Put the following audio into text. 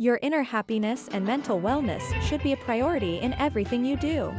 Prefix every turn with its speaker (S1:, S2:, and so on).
S1: Your inner happiness and mental wellness should be a priority in everything you do.